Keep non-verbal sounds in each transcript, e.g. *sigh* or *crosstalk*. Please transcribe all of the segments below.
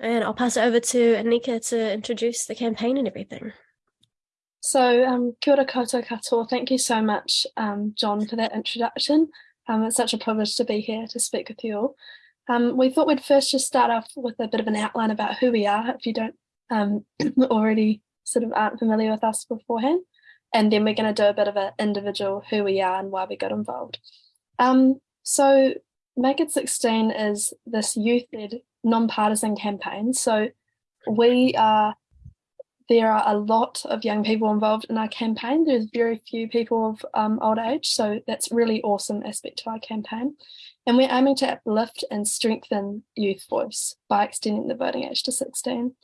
And I'll pass it over to Anika to introduce the campaign and everything. So, um, kia ora koutou katoa. Thank you so much, um, John, for that introduction. Um, it's such a privilege to be here to speak with you all. Um, we thought we'd first just start off with a bit of an outline about who we are, if you don't um, *clears throat* already sort of aren't familiar with us beforehand. And then we're going to do a bit of an individual who we are and why we got involved. Um, so Make It 16 is this youth-led non-partisan campaign. So we are, there are a lot of young people involved in our campaign. There's very few people of um, old age. So that's really awesome aspect to our campaign. And we're aiming to uplift and strengthen youth voice by extending the voting age to 16.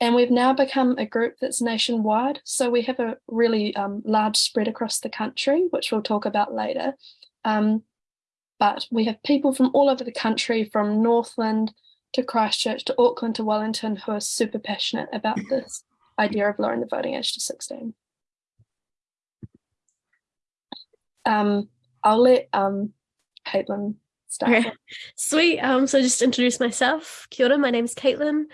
And we've now become a group that's nationwide. So we have a really um, large spread across the country, which we'll talk about later. Um, but we have people from all over the country, from Northland to Christchurch to Auckland to Wellington, who are super passionate about *laughs* this idea of lowering the voting age to 16. Um, I'll let um, Caitlin Okay. Sweet. Um, so just introduce myself. Kia ora, my name is Caitlin.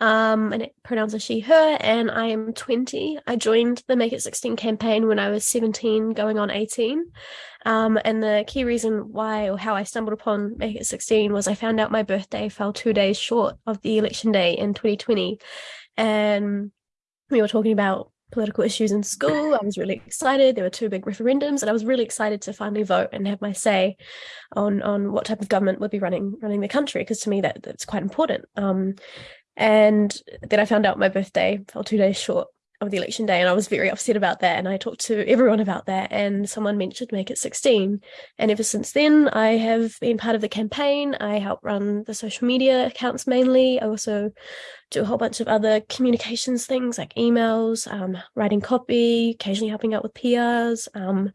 Um, my pronouns are she, her, and I am 20. I joined the Make It 16 campaign when I was 17, going on 18. Um, and the key reason why or how I stumbled upon Make It 16 was I found out my birthday fell two days short of the election day in 2020. And we were talking about political issues in school. I was really excited. There were two big referendums, and I was really excited to finally vote and have my say on on what type of government would be running running the country. Because to me, that that's quite important. Um, and then I found out my birthday fell two days short of the election day and I was very upset about that and I talked to everyone about that and someone mentioned make it 16 and ever since then I have been part of the campaign. I help run the social media accounts mainly. I also do a whole bunch of other communications things like emails um, writing copy occasionally helping out with PRs um,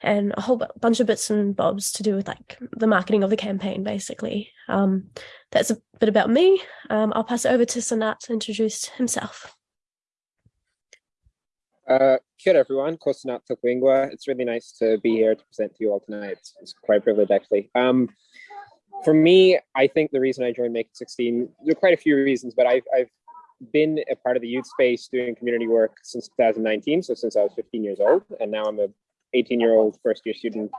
and a whole bunch of bits and bobs to do with like the marketing of the campaign basically. Um, that's a bit about me. Um, I'll pass it over to Sanat to introduce himself uh, kia everyone, Kosanat Tokuingwa. It's really nice to be here to present to you all tonight. It's, it's quite a privilege actually. Um, for me, I think the reason I joined Make It 16, there are quite a few reasons, but I've, I've been a part of the youth space doing community work since 2019, so since I was 15 years old, and now I'm a 18 year old first year student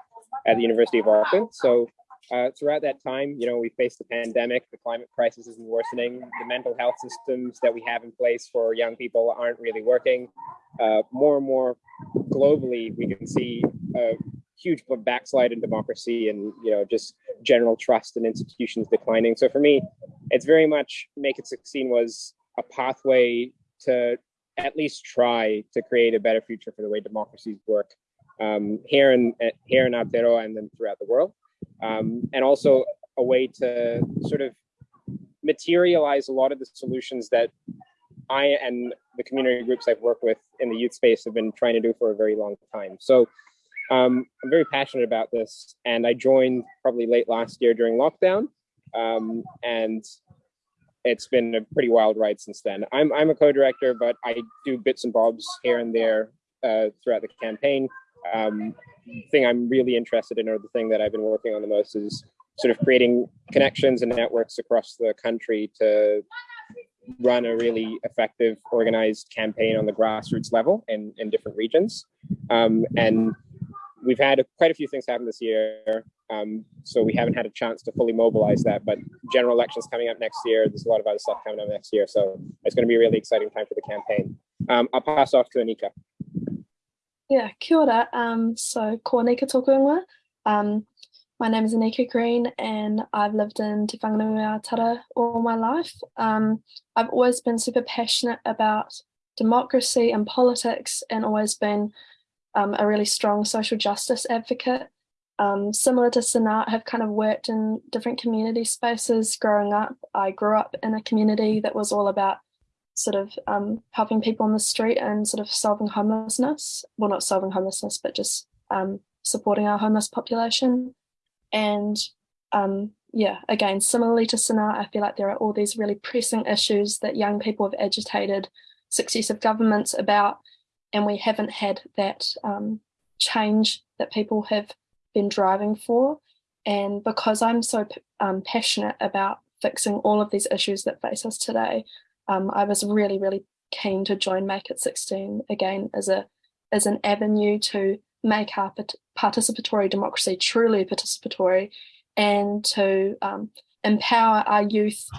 at the University of Auckland. So uh, throughout that time, you know, we faced the pandemic, the climate crisis isn't worsening, the mental health systems that we have in place for young people aren't really working. Uh, more and more globally, we can see a huge backslide in democracy and, you know, just general trust in institutions declining. So for me, it's very much Make It 16 was a pathway to at least try to create a better future for the way democracies work um, here in here in Aotearoa and then throughout the world um, and also a way to sort of materialize a lot of the solutions that I and the community groups I've worked with in the youth space have been trying to do for a very long time. So um, I'm very passionate about this, and I joined probably late last year during lockdown, um, and it's been a pretty wild ride since then. I'm I'm a co-director, but I do bits and bobs here and there uh, throughout the campaign. Um, thing I'm really interested in, or the thing that I've been working on the most, is sort of creating connections and networks across the country to run a really effective organized campaign on the grassroots level in, in different regions. Um, and we've had a, quite a few things happen this year. Um, so we haven't had a chance to fully mobilize that, but general elections coming up next year. There's a lot of other stuff coming up next year. So it's going to be a really exciting time for the campaign. Um, I'll pass off to Anika. Yeah, kia ora. Um, so, ko nika tōku Um, my name is Anika Green and I've lived in Te Whanganui all my life. Um, I've always been super passionate about democracy and politics and always been um, a really strong social justice advocate. Um, similar to Sanat, have kind of worked in different community spaces growing up. I grew up in a community that was all about sort of um, helping people on the street and sort of solving homelessness. Well, not solving homelessness, but just um, supporting our homeless population. And um, yeah, again, similarly to Sanat, I feel like there are all these really pressing issues that young people have agitated successive governments about, and we haven't had that um, change that people have been driving for. And because I'm so um, passionate about fixing all of these issues that face us today, um, I was really, really keen to join Make It 16 again as a as an avenue to make our participatory democracy truly participatory and to um, empower our youth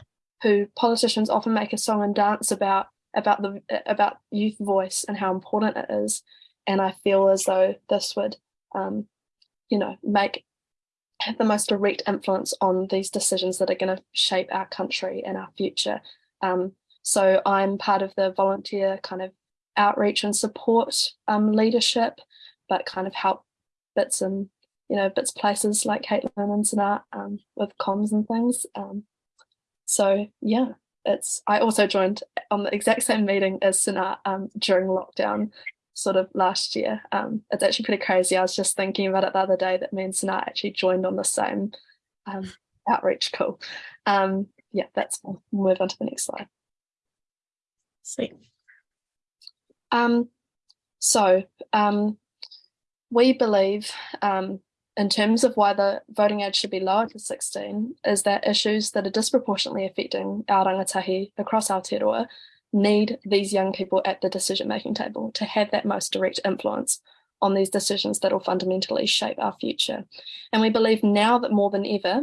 who politicians often make a song and dance about about the about youth voice and how important it is. And I feel as though this would um, you know make have the most direct influence on these decisions that are going to shape our country and our future. Um, so I'm part of the volunteer kind of outreach and support um, leadership but kind of help bits and you know bits places like Caitlin and Sanat um, with comms and things um, so yeah, it's I also joined on the exact *laughs* same meeting as Sanat um, during lockdown sort of last year. Um, it's actually pretty crazy. I was just thinking about it the other day that me and Sanat actually joined on the same um, outreach call. Yeah, that's move on to the next slide. Sweet. Um, so um, we believe um, in terms of why the voting age should be lowered to 16 is that issues that are disproportionately affecting our rangatahi across Aotearoa need these young people at the decision-making table to have that most direct influence on these decisions that will fundamentally shape our future. And we believe now that more than ever,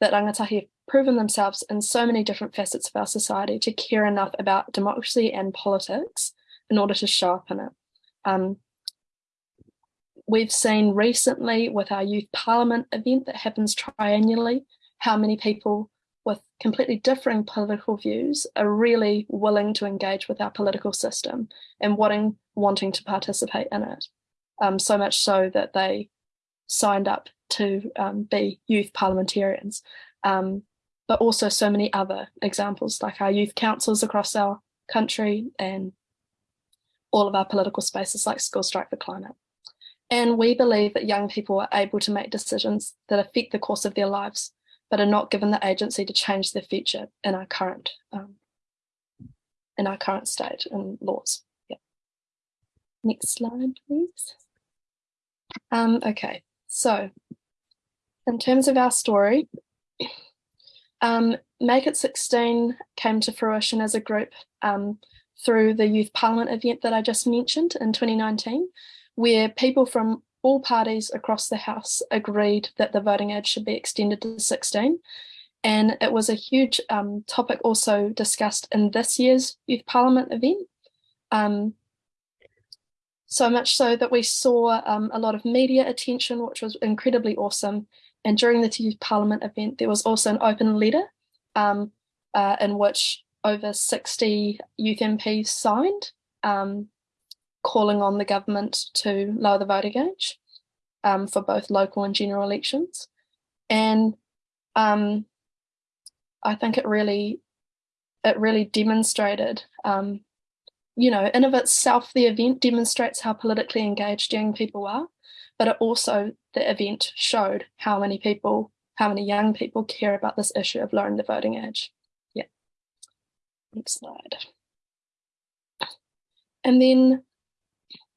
that rangatahi proven themselves in so many different facets of our society to care enough about democracy and politics in order to show up in it. Um, We've seen recently with our youth parliament event that happens triannually, how many people with completely differing political views are really willing to engage with our political system and wanting, wanting to participate in it. Um, so much so that they signed up to um, be youth parliamentarians. Um, but also so many other examples like our youth councils across our country and all of our political spaces like School Strike for Climate. And we believe that young people are able to make decisions that affect the course of their lives, but are not given the agency to change their future in our current um, in our current state and laws. Yeah. Next slide, please. Um, okay, so in terms of our story, um, Make It 16 came to fruition as a group um, through the Youth Parliament event that I just mentioned in 2019 where people from all parties across the House agreed that the voting age should be extended to 16. And it was a huge um, topic also discussed in this year's Youth Parliament event. Um, so much so that we saw um, a lot of media attention, which was incredibly awesome. And during the Youth Parliament event, there was also an open letter um, uh, in which over 60 youth MPs signed um, calling on the government to lower the voting age um, for both local and general elections. And um, I think it really, it really demonstrated, um, you know, in of itself, the event demonstrates how politically engaged young people are, but it also, the event showed how many people, how many young people care about this issue of lowering the voting age. Yeah. Next slide. And then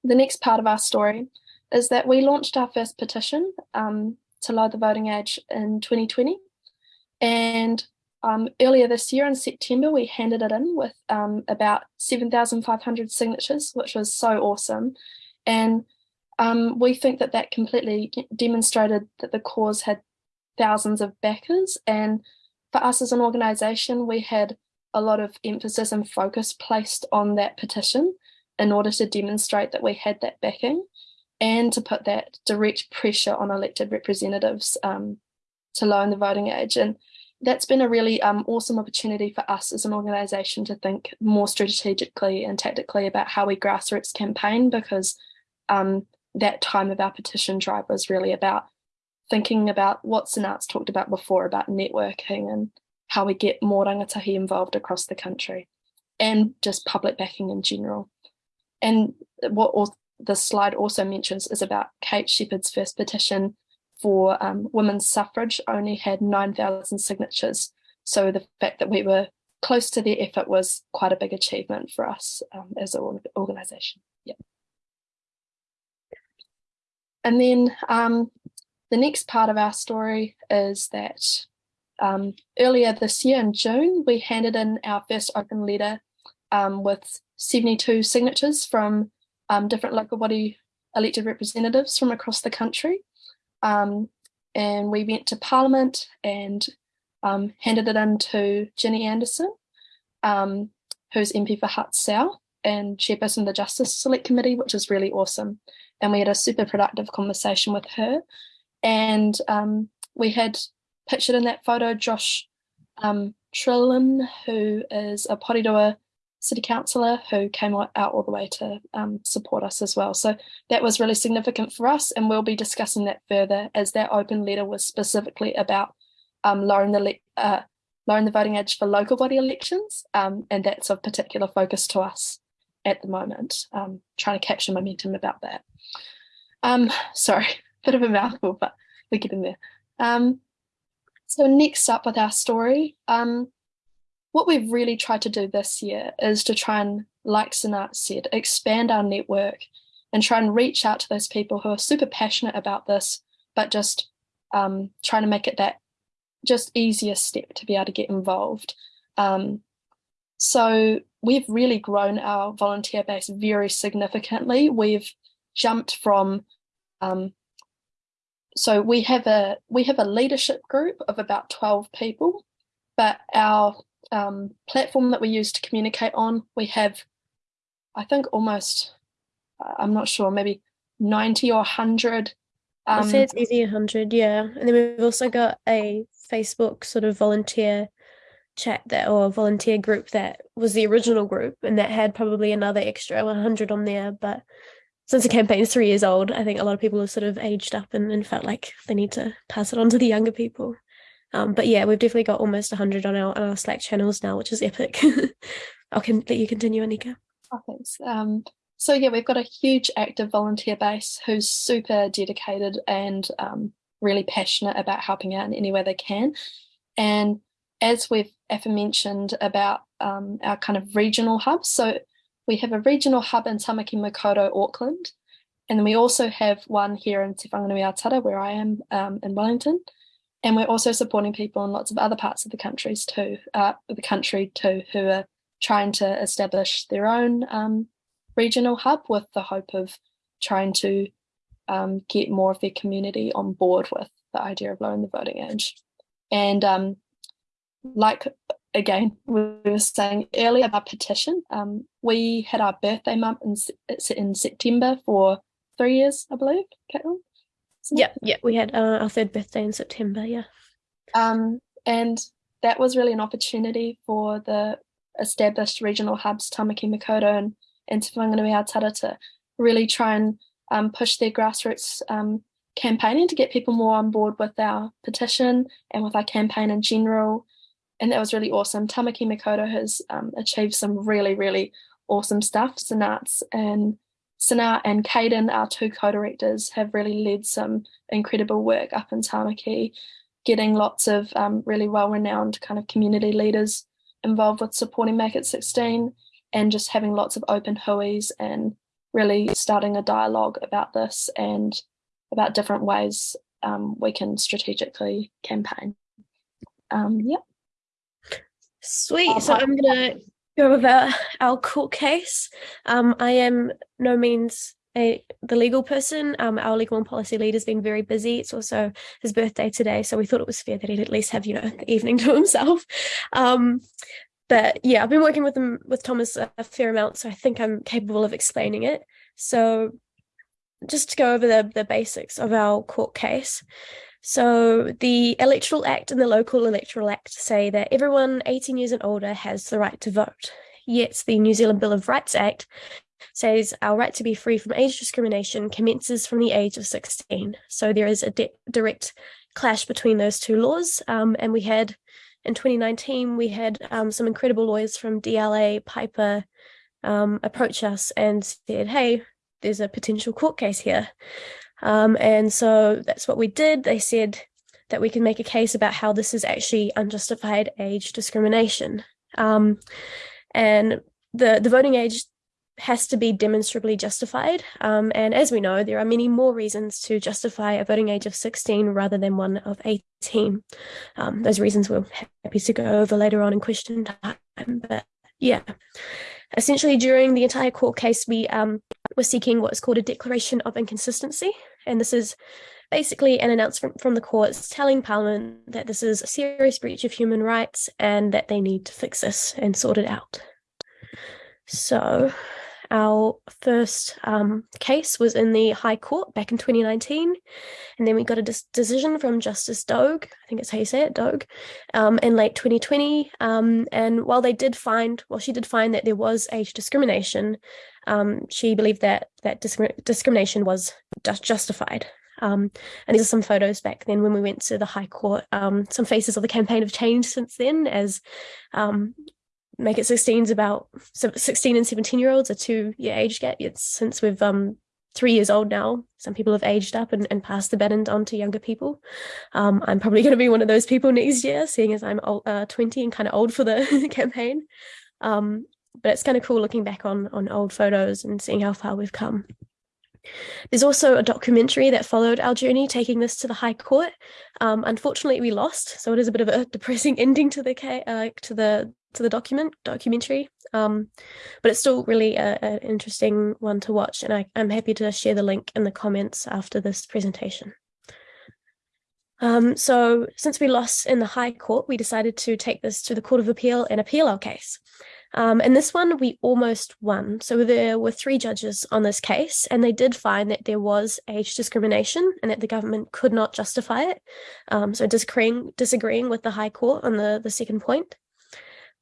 the next part of our story is that we launched our first petition um, to lower the voting age in 2020. And um, earlier this year in September, we handed it in with um, about 7,500 signatures, which was so awesome. And um, we think that that completely demonstrated that the cause had thousands of backers. And for us as an organisation, we had a lot of emphasis and focus placed on that petition in order to demonstrate that we had that backing and to put that direct pressure on elected representatives um, to lower the voting age. And that's been a really um, awesome opportunity for us as an organisation to think more strategically and tactically about how we grassroots campaign because um, that time of our petition drive was really about thinking about what Sanat's talked about before about networking and how we get more rangatahi involved across the country and just public backing in general. And what the slide also mentions is about Kate Sheppard's first petition for um, women's suffrage only had 9,000 signatures. So the fact that we were close to their effort was quite a big achievement for us um, as an organisation. Yeah. And then um, the next part of our story is that um, earlier this year in June, we handed in our first open letter um, with 72 signatures from um, different local body elected representatives from across the country. Um, and we went to Parliament and um, handed it in to Ginny Andersen, who's MP for Hutt South and chairperson of the Justice Select Committee, which is really awesome. And we had a super productive conversation with her. And um, we had pictured in that photo Josh um, Trlin, who is a Porirua city councillor who came out all the way to um, support us as well. So that was really significant for us, and we'll be discussing that further as that open letter was specifically about um, lowering the uh, lowering the voting age for local body elections, um, and that's of particular focus to us at the moment. Um, trying to capture momentum about that. Um, *laughs* sorry, *laughs* bit of a mouthful, but we're getting there. Um, so next up with our story, um, what we've really tried to do this year is to try and, like Sanat said, expand our network and try and reach out to those people who are super passionate about this, but just um, trying to make it that just easier step to be able to get involved. Um, so we've really grown our volunteer base very significantly. We've jumped from um, so we have a we have a leadership group of about 12 people, but our um, platform that we use to communicate on, we have, I think almost, I'm not sure, maybe 90 or 100. Um, I'd say it's easy 100, yeah. And then we've also got a Facebook sort of volunteer chat that or volunteer group that was the original group and that had probably another extra 100 on there. But since the campaign is three years old, I think a lot of people have sort of aged up and, and felt like they need to pass it on to the younger people. Um, but yeah, we've definitely got almost 100 on our, on our Slack channels now, which is epic. *laughs* I can let you continue, Anika. Oh, thanks. Um, so yeah, we've got a huge active volunteer base who's super dedicated and um, really passionate about helping out in any way they can. And as we've aforementioned about um, our kind of regional hubs, so we have a regional hub in Tamaki Makaurau, Auckland, and then we also have one here in Te Whanganui-a-Tara, where I am um, in Wellington. And we're also supporting people in lots of other parts of the countries too, uh, the country too, who are trying to establish their own um, regional hub with the hope of trying to um, get more of their community on board with the idea of lowering the voting age. And um, like again, we were saying earlier about petition, um, we had our birthday month in, in September for three years, I believe, Caitlin. Yeah, yeah, we had uh, our third birthday in September. Yeah. Um, and that was really an opportunity for the established regional hubs, Tamaki Makaurau and, and Te Whanganui-a-Tara to really try and um, push their grassroots um, campaigning to get people more on board with our petition and with our campaign in general. And that was really awesome. Tamaki Makaurau has um, achieved some really, really awesome stuff. Sanats and Sana and Caden, our two co-directors, have really led some incredible work up in Tamaki, getting lots of um, really well-renowned kind of community leaders involved with supporting Make It 16 and just having lots of open huis and really starting a dialogue about this and about different ways um, we can strategically campaign. Um, yeah. Sweet. So I'm gonna go over our court case. Um, I am no means a the legal person. Um, our legal and policy lead has been very busy. It's also his birthday today, so we thought it was fair that he'd at least have you know the evening *laughs* to himself. Um, but yeah, I've been working with him with Thomas a, a fair amount, so I think I'm capable of explaining it. So just to go over the the basics of our court case. So the Electoral Act and the Local Electoral Act say that everyone 18 years and older has the right to vote. Yet the New Zealand Bill of Rights Act says our right to be free from age discrimination commences from the age of 16. So there is a direct clash between those two laws. Um, and we had in 2019, we had um, some incredible lawyers from DLA Piper um, approach us and said, hey, there's a potential court case here. Um, and so that's what we did. They said that we can make a case about how this is actually unjustified age discrimination. Um, and the, the voting age has to be demonstrably justified. Um, and as we know, there are many more reasons to justify a voting age of 16 rather than one of 18. Um, those reasons we're happy to go over later on in question time. But yeah, essentially during the entire court case, we um, were seeking what's called a declaration of inconsistency. And this is basically an announcement from the courts telling Parliament that this is a serious breach of human rights and that they need to fix this and sort it out. So our first um, case was in the High Court back in 2019, and then we got a decision from Justice Dogue, I think it's how you say it, um, in late 2020. Um, and while they did find, well, she did find that there was age discrimination, um, she believed that that discrimination was just justified. Um, and these are some photos back then when we went to the High Court. Um, some faces of the campaign have changed since then as um, Make It 16 is about 16 and 17 year olds, a two year age gap. It's since we've um, three years old now. Some people have aged up and, and passed the baton on to younger people. Um, I'm probably going to be one of those people next year, seeing as I'm old, uh, 20 and kind of old for the *laughs* campaign. Um, but it's kind of cool looking back on on old photos and seeing how far we've come. There's also a documentary that followed our journey taking this to the High Court. Um, unfortunately, we lost, so it is a bit of a *laughs* depressing ending to the uh, to the to the document documentary. Um, but it's still really an interesting one to watch, and I, I'm happy to share the link in the comments after this presentation. Um, so since we lost in the High Court, we decided to take this to the Court of Appeal and appeal our case. Um, and this one we almost won. So there were three judges on this case, and they did find that there was age discrimination and that the government could not justify it. Um, so disagreeing, disagreeing with the High Court on the, the second point.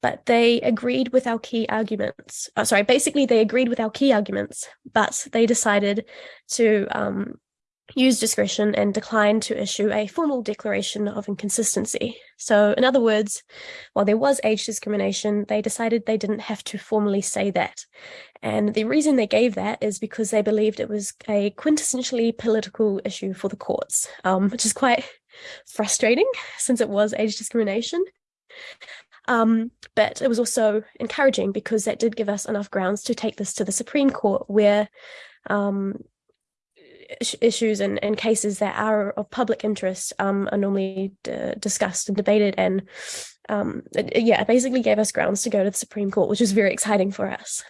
But they agreed with our key arguments. Oh, sorry, basically they agreed with our key arguments, but they decided to um, use discretion and declined to issue a formal declaration of inconsistency. So, in other words, while there was age discrimination, they decided they didn't have to formally say that. And the reason they gave that is because they believed it was a quintessentially political issue for the courts, um, which is quite *laughs* frustrating since it was age discrimination. Um, but it was also encouraging because that did give us enough grounds to take this to the Supreme Court, where um, issues and, and cases that are of public interest um, are normally discussed and debated and um, it, yeah, basically gave us grounds to go to the Supreme Court, which is very exciting for us.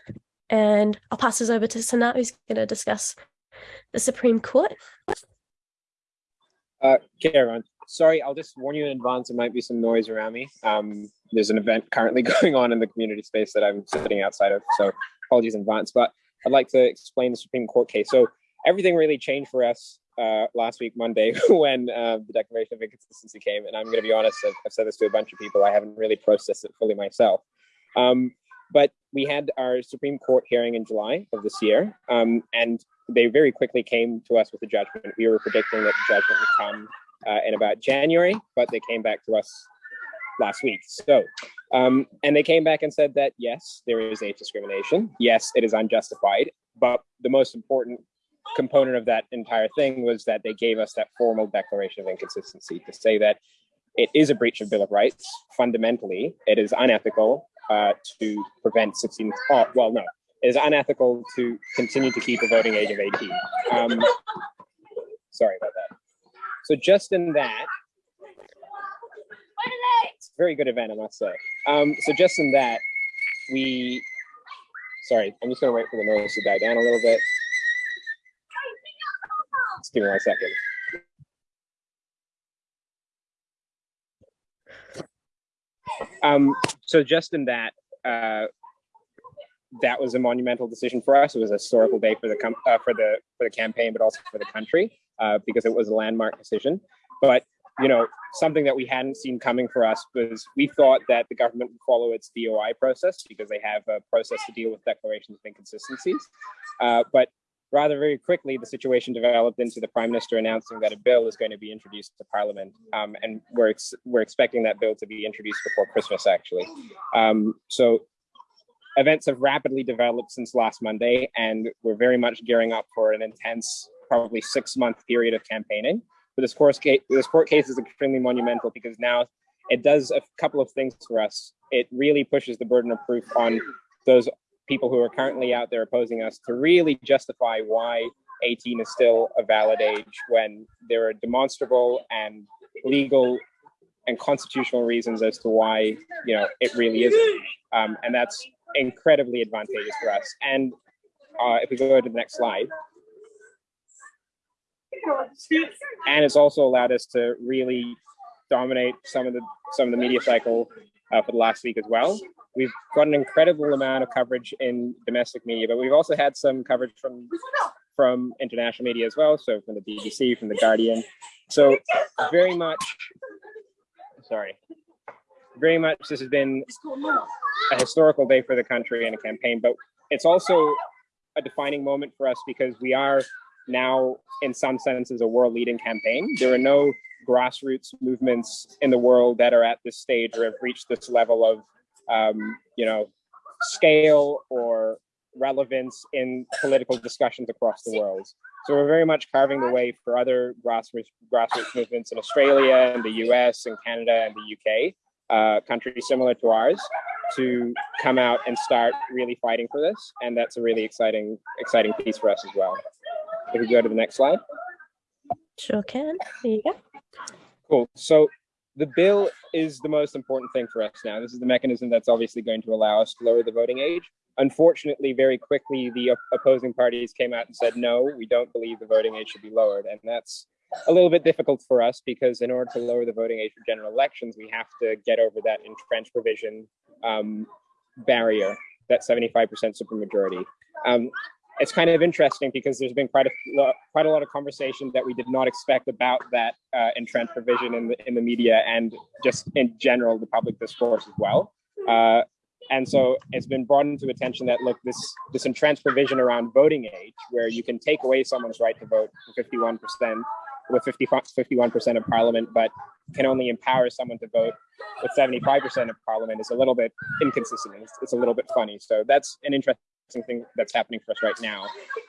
And I'll pass this over to Sanat, who's going to discuss the Supreme Court. Uh, everyone. Sorry, I'll just warn you in advance, there might be some noise around me. Um, there's an event currently *laughs* going on in the community space that I'm sitting outside of, so apologies in advance. But I'd like to explain the Supreme Court case. So everything really changed for us uh, last week, Monday, *laughs* when uh, the Declaration of Inconsistency came. And I'm going to be honest, I've, I've, said this to a bunch of people. I haven't really processed it fully myself. Um, but we had our Supreme Court hearing in July of this year, um, and they very quickly came to us with a judgment. We were predicting that the judgment would come uh, in about January, but they came back to us last week. So, um, and they came back and said that yes, there is age discrimination. Yes, it is unjustified. But the most important component of that entire thing was that they gave us that formal declaration of inconsistency to say that it is a breach of Bill of Rights. Fundamentally, it is unethical uh, to prevent 16. Oh, well, no, it is unethical to continue to keep a voting age of 18. Um, sorry about that. So just in that, very good event, I must say. Um, so just in that, we, sorry, I'm just gonna wait for the noise to die down a little bit. Just give me one second. Um, so just in that, uh, that was a monumental decision for us. It was a historical day for the uh, for the for the campaign, but also for the country uh, because it was a landmark decision. But you know, something that we hadn't seen coming for us was we thought that the government would follow its DOI process because they have a process to deal with declarations of inconsistencies. Uh, but rather very quickly, the situation developed into the prime minister announcing that a bill is going to be introduced to parliament. Um, and we're, ex we're expecting that bill to be introduced before Christmas, actually. Um, so events have rapidly developed since last Monday, and we're very much gearing up for an intense, probably six month period of campaigning. But this court case, this court case is extremely monumental because now it does a couple of things for us. It really pushes the burden of proof on those people who are currently out there opposing us to really justify why 18 is still a valid age when there are demonstrable and legal and constitutional reasons as to why you know it really isn't um, and that's incredibly advantageous for us and uh, if we go to the next slide and it's also allowed us to really dominate some of the some of the media cycle uh, for the last week as well. We've got an incredible amount of coverage in domestic media but we've also had some coverage from from international media as well. So from the bbc from the guardian. So very much sorry. Very much this has been a historical day for the country and a campaign, but it's also a defining moment for us because we are now, in some senses, a world leading campaign. There are no grassroots movements in the world that are at this stage or have reached this level of, um, you know, scale or relevance in political discussions across the world. So we're very much carving the way for other grassroots, grassroots movements in Australia and the US and Canada and the UK, uh, countries similar to ours, to come out and start really fighting for this. And that's a really exciting, exciting piece for us as well. If we go to the next slide. Sure can. There you go. Cool. So the bill is the most important thing for us now. This is the mechanism that's obviously going to allow us to lower the voting age. Unfortunately, very quickly, the opposing parties came out and said, no, we don't believe the voting age should be lowered. And that's a little bit difficult for us because in order to lower the voting age for general elections, we have to get over that entrenched provision um, barrier, that 75% supermajority. Um, it's kind of interesting because there's been quite a quite a lot of conversation that we did not expect about that uh, entrenched provision in the in the media and just in general the public discourse as well. Uh, and so it's been brought into attention that look, this this entrenched provision around voting age, where you can take away someone's right to vote for 51% with 51% of parliament, but can only empower someone to vote with 75% of parliament is a little bit inconsistent. It's, it's a little bit funny. So that's an interesting thing that's happening for us right now.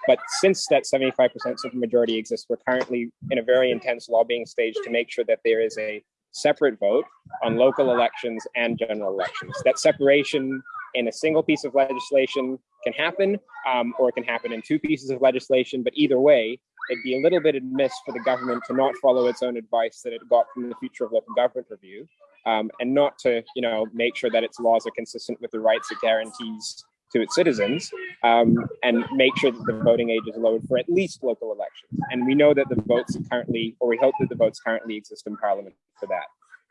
But since that 75% supermajority exists, we're currently in a very intense lobbying stage to make sure that there is a separate vote on local elections and general elections. That separation in a single piece of legislation can happen, um, or it can happen in two pieces of legislation, but either way, it'd be a little bit amiss for the government to not follow its own advice that it got from the Future of Local Government Review, um, and not to, you know, make sure that its laws are consistent with the rights it guarantees to its citizens um, and make sure that the voting age is lowered for at least local elections. And we know that the votes currently, or we hope that the votes currently exist in Parliament for that.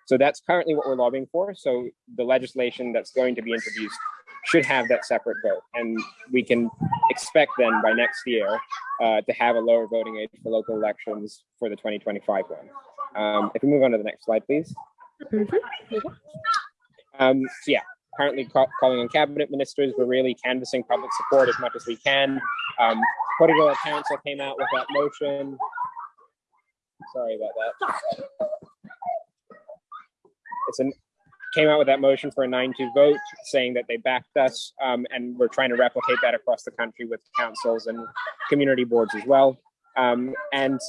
So that's currently what we're lobbying for. So the legislation that's going to be introduced should have that separate vote. And we can expect then by next year uh, to have a lower voting age for local elections for the 2025 one. Um, if we move on to the next slide, please. Mm-hmm. Um, so yeah, currently calling on cabinet ministers. We're really canvassing public support as much as we can. Um, Portugal Council came out with that motion. Sorry about that. It's an came out with that motion for a 9-2 vote saying that they backed us um, and we're trying to replicate that across the country with councils and community boards as well. Um, and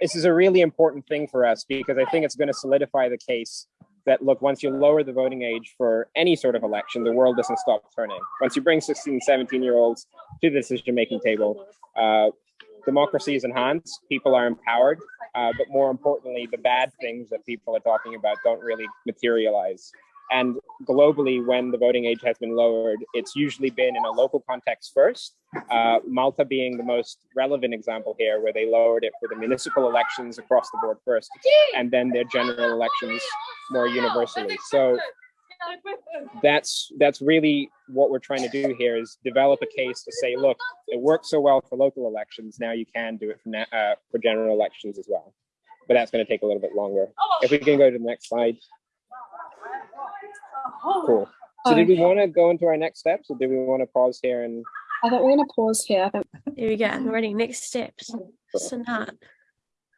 this is a really important thing for us because I think it's going to solidify the case that look, once you lower the voting age for any sort of election, the world doesn't stop turning. Once you bring 16, 17 year olds to the decision making table, uh, democracy is enhanced, people are empowered, uh, but more importantly, the bad things that people are talking about don't really materialize. And globally, when the voting age has been lowered, it's usually been in a local context first. Uh, Malta being the most relevant example here, where they lowered it for the municipal elections across the board first, and then their general elections more universally. So that's that's really what we're trying to do here is develop a case to say, look, it works so well for local elections. Now you can do it for uh, for general elections as well. But that's going to take a little bit longer. If we can go to the next slide. Cool. So did we want to go into our next steps or do we want to pause here and I think we're going to pause here. I think. Here we go. Ready. Next steps. Sanat.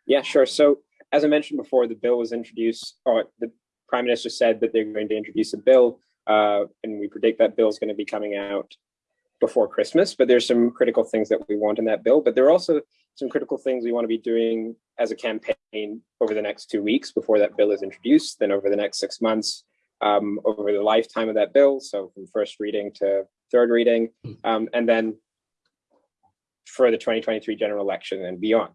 Yeah, sure. So as I mentioned before, the bill was introduced, or the Prime Minister said that they're going to introduce a bill, uh, and we predict that bill is going to be coming out before Christmas. But there's some critical things that we want in that bill. But there are also some critical things we want to be doing as a campaign over the next two weeks before that bill is introduced, then over the next six months, um, over the lifetime of that bill. So from first reading to third reading, um, and then for the 2023 general election and beyond.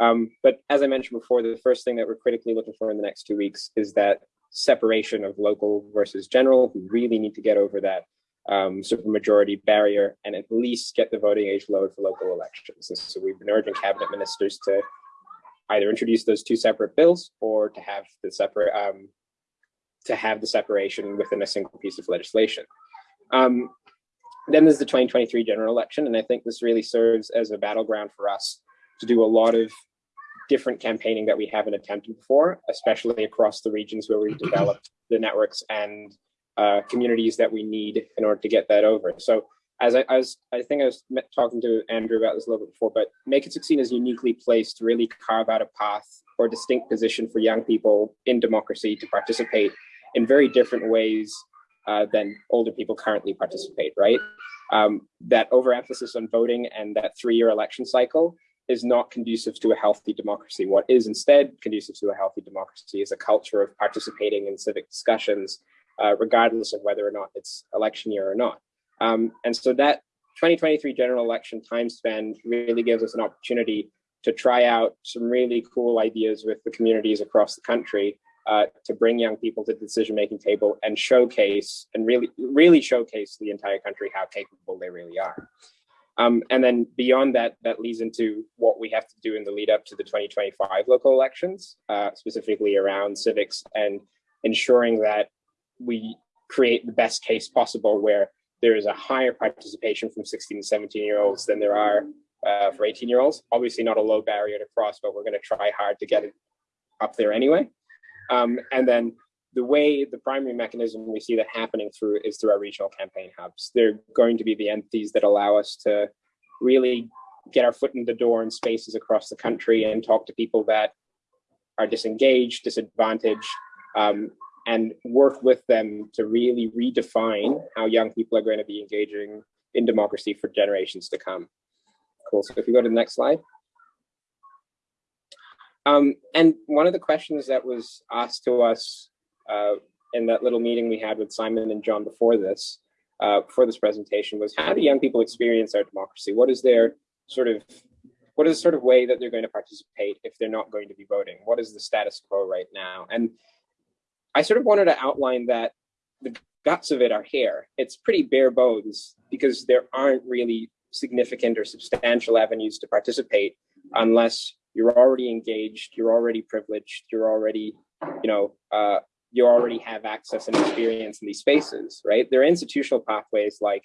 Um, but as I mentioned before, the first thing that we're critically looking for in the next two weeks is that separation of local versus general. We really need to get over that um, supermajority barrier and at least get the voting age lowered for local elections. And so we've been urging cabinet ministers to either introduce those two separate bills or to have the separate um, to have the separation within a single piece of legislation. Um, then there's the 2023 general election, and I think this really serves as a battleground for us to do a lot of different campaigning that we haven't attempted before, especially across the regions where we've developed the networks and uh, communities that we need in order to get that over. So as I, as I think I was talking to Andrew about this a little bit before, but Make It 16 is uniquely placed to really carve out a path or distinct position for young people in democracy to participate in very different ways uh, than older people currently participate, right? Um, that overemphasis on voting and that three-year election cycle is not conducive to a healthy democracy. What is instead conducive to a healthy democracy is a culture of participating in civic discussions, uh, regardless of whether or not it's election year or not. Um, and so that 2023 general election time span really gives us an opportunity to try out some really cool ideas with the communities across the country uh, to bring young people to the decision-making table and showcase and really, really showcase the entire country how capable they really are. Um, and then beyond that, that leads into what we have to do in the lead up to the 2025 local elections, uh, specifically around civics and ensuring that we create the best case possible where there is a higher participation from 16 and 17 year olds than there are uh, for 18 year olds. Obviously not a low barrier to cross, but we're gonna try hard to get it up there anyway. Um, and then the way the primary mechanism we see that happening through is through our regional campaign hubs. They're going to be the entities that allow us to really get our foot in the door in spaces across the country and talk to people that are disengaged, disadvantaged, um, and work with them to really redefine how young people are going to be engaging in democracy for generations to come. Cool, so if you go to the next slide. Um, and one of the questions that was asked to us uh, in that little meeting we had with Simon and John before this, uh, for this presentation was how do young people experience our democracy? What is their sort of, what is the sort of way that they're going to participate if they're not going to be voting? What is the status quo right now? And I sort of wanted to outline that the guts of it are here. It's pretty bare bones because there aren't really significant or substantial avenues to participate unless you're already engaged, you're already privileged, you're already, you know, uh, you already have access and experience in these spaces, right? There are institutional pathways like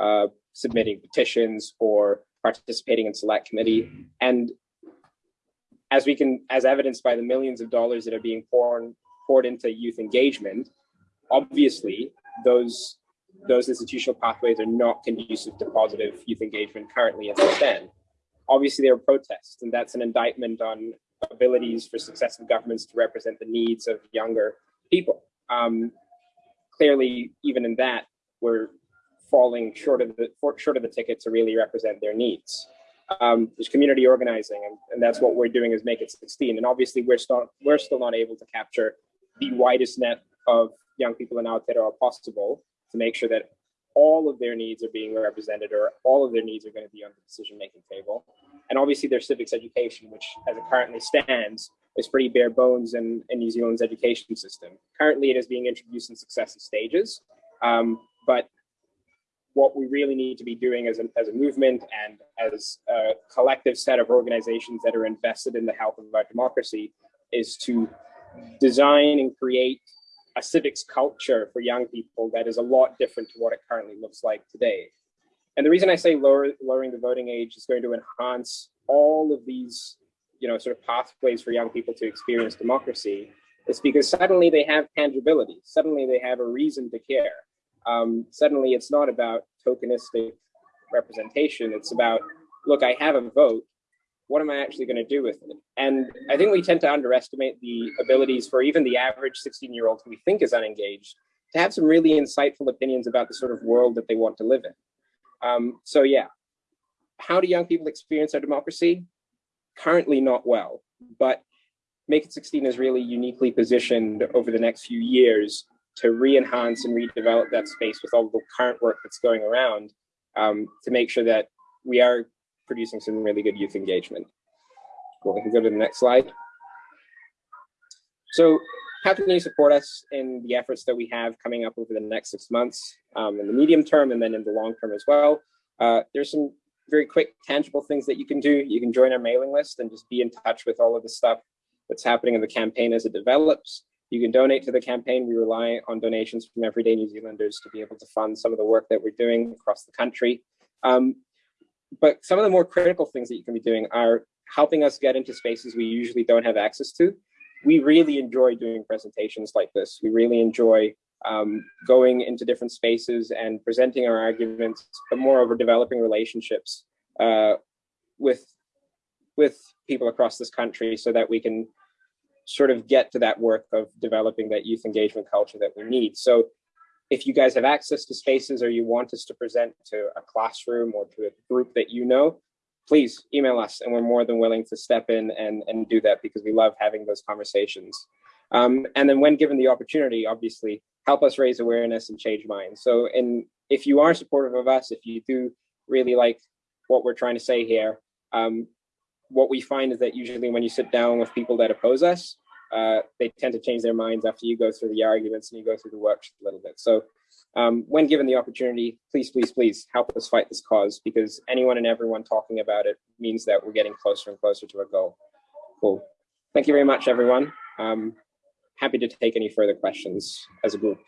uh, submitting petitions or participating in select committee. And as we can, as evidenced by the millions of dollars that are being poured, poured into youth engagement, obviously those those institutional pathways are not conducive to positive youth engagement currently as they stand. Obviously, there are protests, and that's an indictment on abilities for successive governments to represent the needs of younger people. Um, clearly, even in that, we're falling short of the short of the ticket to really represent their needs. Um, there's community organizing, and, and, that's what we're doing is make it 16. And obviously, we're still we're still not able to capture the widest net of young people in Aotearoa possible to make sure that all of their needs are being represented or all of their needs are going to be on the decision-making table. And obviously their civics education, which as it currently stands, is pretty bare bones in, in New Zealand's education system. Currently, it is being introduced in successive stages, um, but what we really need to be doing as a, as a movement and as a collective set of organizations that are invested in the health of our democracy is to design and create a civics culture for young people that is a lot different to what it currently looks like today. And the reason I say lower, lowering the voting age is going to enhance all of these you know, sort of pathways for young people to experience democracy is because suddenly they have tangibility. Suddenly they have a reason to care. Um, suddenly it's not about tokenistic representation. It's about, look, I have a vote. What am I actually going to do with it? And I think we tend to underestimate the abilities for even the average 16 year old who we think is unengaged to have some really insightful opinions about the sort of world that they want to live in. Um, so yeah, how do young people experience our democracy? currently not well, but Make It 16 is really uniquely positioned over the next few years to re-enhance and redevelop that space with all the current work that's going around um, to make sure that we are producing some really good youth engagement. Cool. We can go to the next slide. So how can you support us in the efforts that we have coming up over the next six months um, in the medium term and then in the long term as well? Uh, there's some very quick, tangible things that you can do. You can join our mailing list and just be in touch with all of the stuff that's happening in the campaign as it develops. You can donate to the campaign. We rely on donations from everyday New Zealanders to be able to fund some of the work that we're doing across the country. Um, but some of the more critical things that you can be doing are helping us get into spaces we usually don't have access to. We really enjoy doing presentations like this. We really enjoy um, going into different spaces and presenting our arguments, but moreover, developing relationships uh, with with people across this country so that we can sort of get to that work of developing that youth engagement culture that we need. So if you guys have access to spaces or you want us to present to a classroom or to a group that you know, please email us and we're more than willing to step in and, and do that because we love having those conversations. Um, and then when given the opportunity, obviously, help us raise awareness and change minds. So and if you are supportive of us, if you do really like what we're trying to say here, um, what we find is that usually when you sit down with people that oppose us, uh, they tend to change their minds after you go through the arguments and you go through the work a little bit. So um, when given the opportunity, please, please, please help us fight this cause because anyone and everyone talking about it means that we're getting closer and closer to a goal. Cool. Thank you very much, everyone. Um, happy to take any further questions as a group.